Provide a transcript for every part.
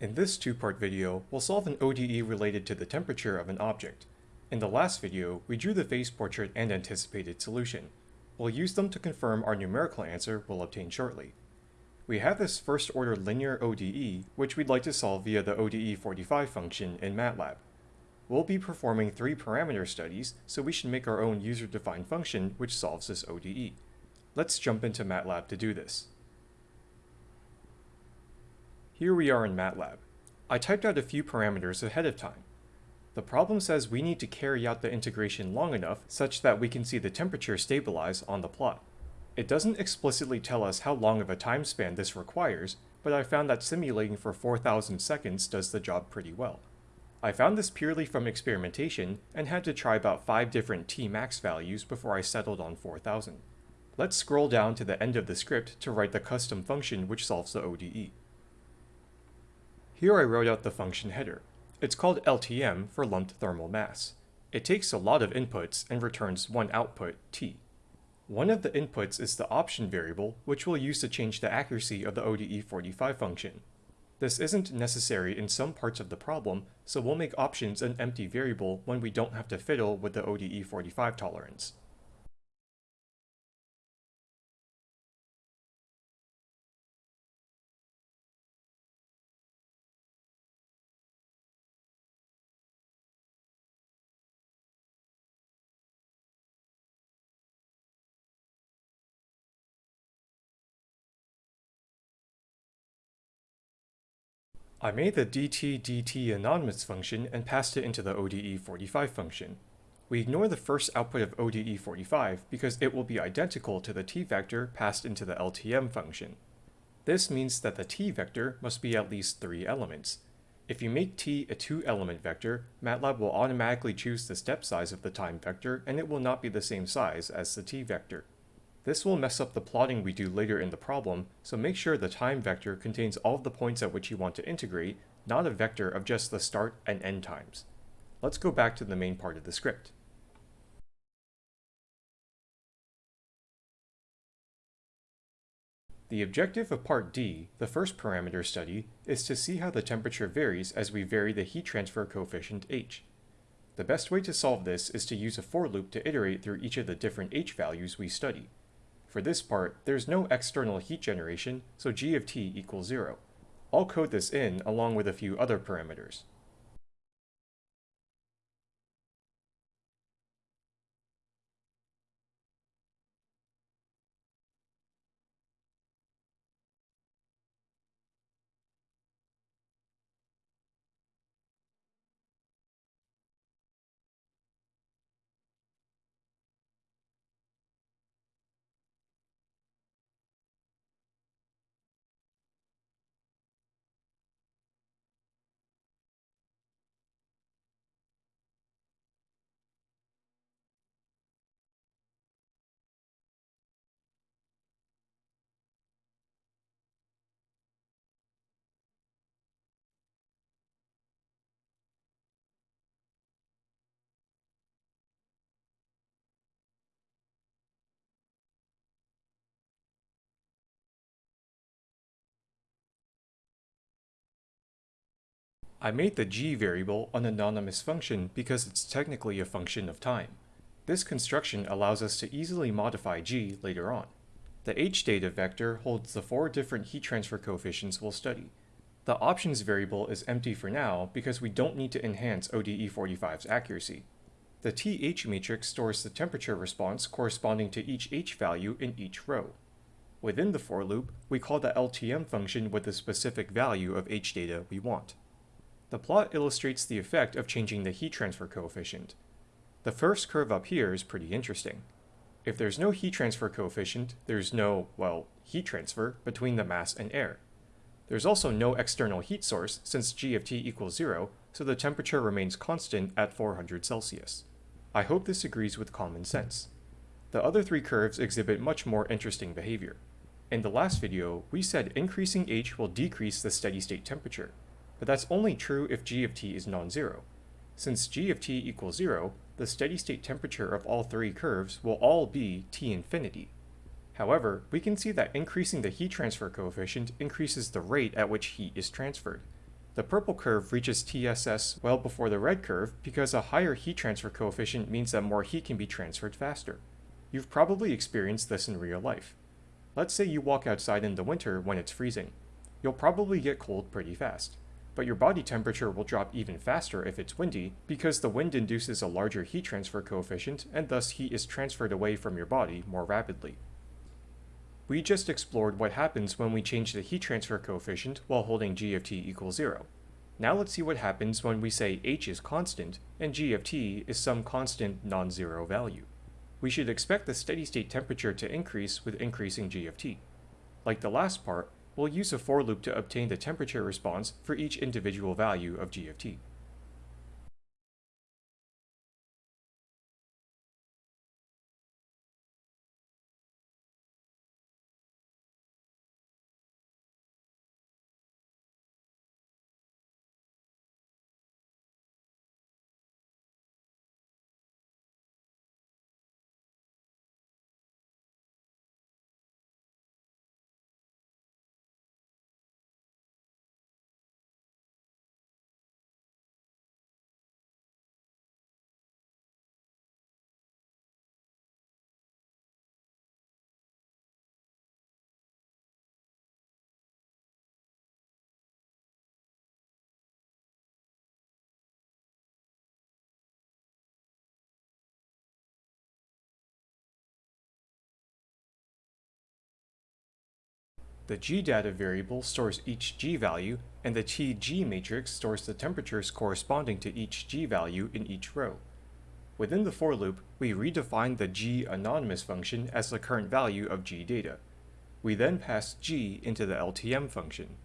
In this two-part video, we'll solve an ODE related to the temperature of an object. In the last video, we drew the phase portrait and anticipated solution. We'll use them to confirm our numerical answer we'll obtain shortly. We have this first-order linear ODE, which we'd like to solve via the ODE45 function in MATLAB. We'll be performing three parameter studies, so we should make our own user-defined function which solves this ODE. Let's jump into MATLAB to do this. Here we are in MATLAB. I typed out a few parameters ahead of time. The problem says we need to carry out the integration long enough such that we can see the temperature stabilize on the plot. It doesn't explicitly tell us how long of a time span this requires, but I found that simulating for 4000 seconds does the job pretty well. I found this purely from experimentation and had to try about 5 different Tmax values before I settled on 4000. Let's scroll down to the end of the script to write the custom function which solves the ODE. Here I wrote out the function header. It's called LTM for lumped thermal mass. It takes a lot of inputs and returns one output, T. One of the inputs is the option variable, which we'll use to change the accuracy of the ODE45 function. This isn't necessary in some parts of the problem, so we'll make options an empty variable when we don't have to fiddle with the ODE45 tolerance. I made the dt dt anonymous function and passed it into the ODE45 function. We ignore the first output of ODE45 because it will be identical to the t vector passed into the LTM function. This means that the t vector must be at least three elements. If you make t a two-element vector, MATLAB will automatically choose the step size of the time vector and it will not be the same size as the t vector. This will mess up the plotting we do later in the problem, so make sure the time vector contains all of the points at which you want to integrate, not a vector of just the start and end times. Let's go back to the main part of the script. The objective of part D, the first parameter study, is to see how the temperature varies as we vary the heat transfer coefficient h. The best way to solve this is to use a for loop to iterate through each of the different h values we study. For this part, there's no external heat generation, so g of t equals 0. I'll code this in along with a few other parameters. I made the g variable an anonymous function because it's technically a function of time. This construction allows us to easily modify g later on. The h data vector holds the four different heat transfer coefficients we'll study. The options variable is empty for now because we don't need to enhance ODE45's accuracy. The TH matrix stores the temperature response corresponding to each h value in each row. Within the for loop, we call the LTM function with the specific value of h data we want. The plot illustrates the effect of changing the heat transfer coefficient. The first curve up here is pretty interesting. If there's no heat transfer coefficient, there's no, well, heat transfer between the mass and air. There's also no external heat source since g of t equals 0, so the temperature remains constant at 400 Celsius. I hope this agrees with common sense. The other three curves exhibit much more interesting behavior. In the last video, we said increasing h will decrease the steady state temperature but that's only true if g of t is non-zero. Since g of t equals 0, the steady state temperature of all three curves will all be T infinity. However, we can see that increasing the heat transfer coefficient increases the rate at which heat is transferred. The purple curve reaches TSS well before the red curve because a higher heat transfer coefficient means that more heat can be transferred faster. You've probably experienced this in real life. Let's say you walk outside in the winter when it's freezing. You'll probably get cold pretty fast. But your body temperature will drop even faster if it's windy because the wind induces a larger heat transfer coefficient and thus heat is transferred away from your body more rapidly. We just explored what happens when we change the heat transfer coefficient while holding g of t equals 0. Now let's see what happens when we say h is constant and g of t is some constant non-zero value. We should expect the steady state temperature to increase with increasing g of t. Like the last part, we'll use a for loop to obtain the temperature response for each individual value of g of t. The g-data variable stores each g value, and the tg matrix stores the temperatures corresponding to each g value in each row. Within the for loop, we redefine the g anonymous function as the current value of g data. We then pass g into the LTM function.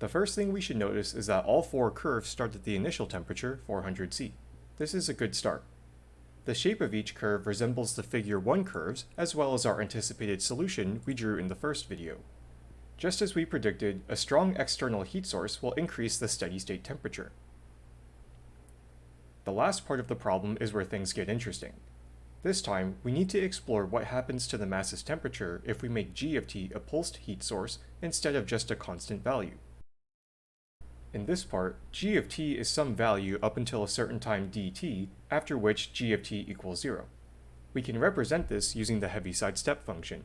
The first thing we should notice is that all four curves start at the initial temperature, 400 C. This is a good start. The shape of each curve resembles the figure 1 curves, as well as our anticipated solution we drew in the first video. Just as we predicted, a strong external heat source will increase the steady state temperature. The last part of the problem is where things get interesting. This time, we need to explore what happens to the mass's temperature if we make g of t a pulsed heat source instead of just a constant value. In this part, g of t is some value up until a certain time dt, after which g of t equals 0. We can represent this using the Heaviside step function.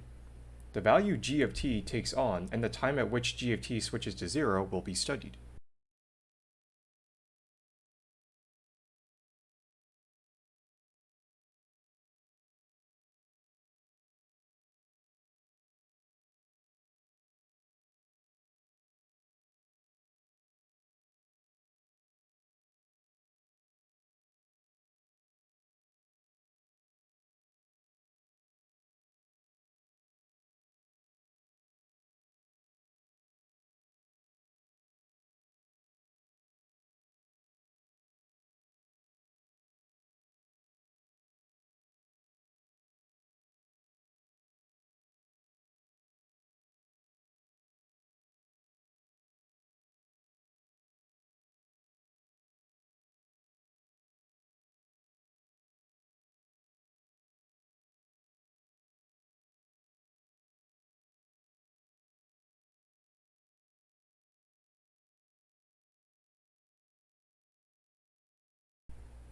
The value g of t takes on and the time at which g of t switches to 0 will be studied.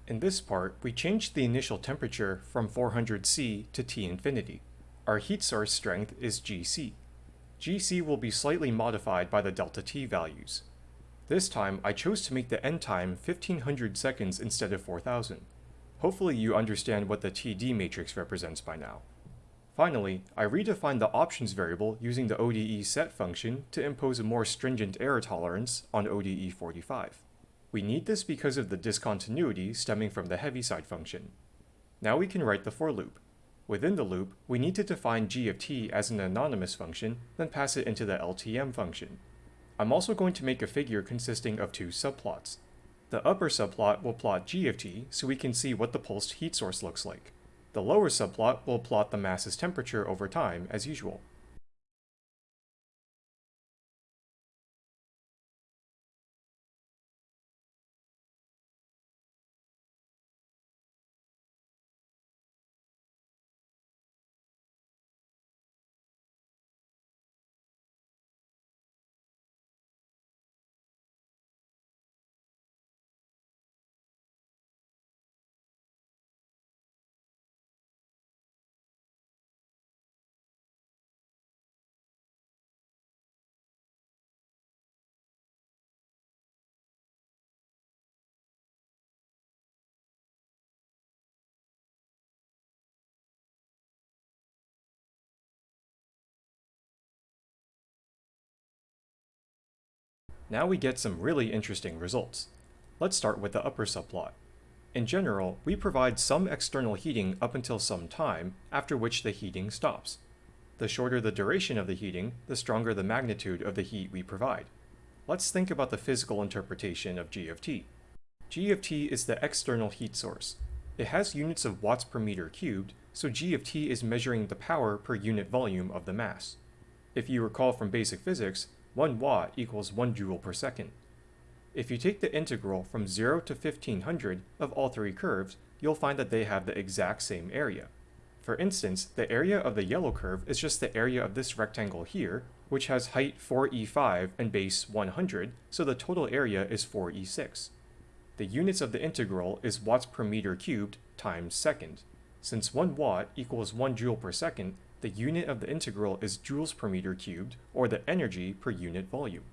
In this part, we changed the initial temperature from 400 C to T infinity. Our heat source strength is Gc. Gc will be slightly modified by the delta T values. This time, I chose to make the end time 1500 seconds instead of 4000. Hopefully you understand what the TD matrix represents by now. Finally, I redefined the options variable using the ODE set function to impose a more stringent error tolerance on ODE 45. We need this because of the discontinuity stemming from the Heaviside function. Now we can write the for loop. Within the loop, we need to define g of t as an anonymous function, then pass it into the LTM function. I'm also going to make a figure consisting of two subplots. The upper subplot will plot g of t so we can see what the pulsed heat source looks like. The lower subplot will plot the mass's temperature over time as usual. Now we get some really interesting results. Let's start with the upper subplot. In general, we provide some external heating up until some time, after which the heating stops. The shorter the duration of the heating, the stronger the magnitude of the heat we provide. Let's think about the physical interpretation of G of T. G of T is the external heat source. It has units of watts per meter cubed, so G of T is measuring the power per unit volume of the mass. If you recall from basic physics, 1 watt equals 1 joule per second. If you take the integral from 0 to 1500 of all three curves, you'll find that they have the exact same area. For instance, the area of the yellow curve is just the area of this rectangle here, which has height 4e5 and base 100, so the total area is 4e6. The units of the integral is watts per meter cubed times second. Since 1 watt equals 1 joule per second, the unit of the integral is joules per meter cubed, or the energy per unit volume.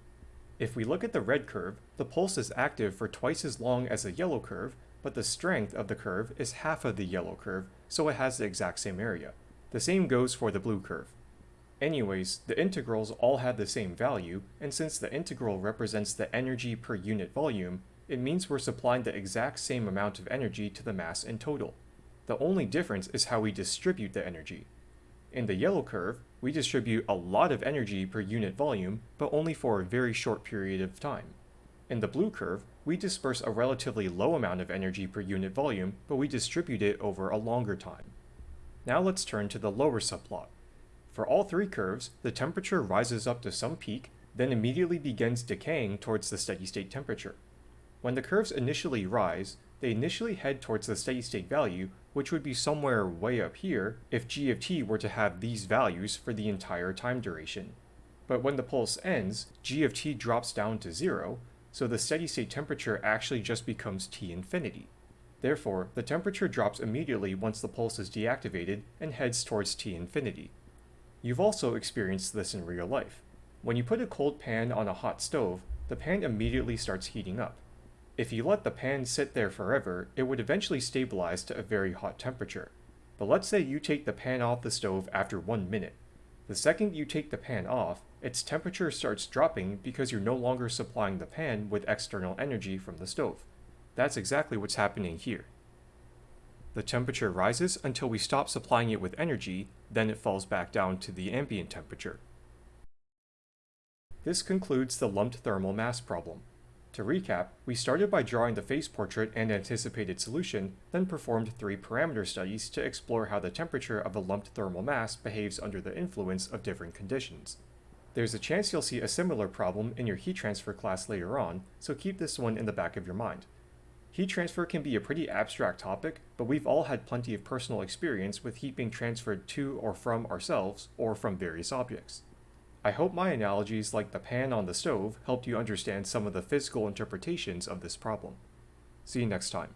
If we look at the red curve, the pulse is active for twice as long as the yellow curve, but the strength of the curve is half of the yellow curve, so it has the exact same area. The same goes for the blue curve. Anyways, the integrals all have the same value, and since the integral represents the energy per unit volume, it means we're supplying the exact same amount of energy to the mass in total. The only difference is how we distribute the energy. In the yellow curve, we distribute a lot of energy per unit volume, but only for a very short period of time. In the blue curve, we disperse a relatively low amount of energy per unit volume, but we distribute it over a longer time. Now let's turn to the lower subplot. For all three curves, the temperature rises up to some peak, then immediately begins decaying towards the steady state temperature. When the curves initially rise, they initially head towards the steady state value, which would be somewhere way up here if g of t were to have these values for the entire time duration. But when the pulse ends, g of t drops down to zero, so the steady state temperature actually just becomes T infinity. Therefore, the temperature drops immediately once the pulse is deactivated and heads towards T infinity. You've also experienced this in real life. When you put a cold pan on a hot stove, the pan immediately starts heating up. If you let the pan sit there forever, it would eventually stabilize to a very hot temperature. But let's say you take the pan off the stove after one minute. The second you take the pan off, its temperature starts dropping because you're no longer supplying the pan with external energy from the stove. That's exactly what's happening here. The temperature rises until we stop supplying it with energy, then it falls back down to the ambient temperature. This concludes the lumped thermal mass problem. To recap, we started by drawing the phase portrait and anticipated solution, then performed three parameter studies to explore how the temperature of a lumped thermal mass behaves under the influence of different conditions. There's a chance you'll see a similar problem in your heat transfer class later on, so keep this one in the back of your mind. Heat transfer can be a pretty abstract topic, but we've all had plenty of personal experience with heat being transferred to or from ourselves, or from various objects. I hope my analogies like the pan on the stove helped you understand some of the physical interpretations of this problem. See you next time.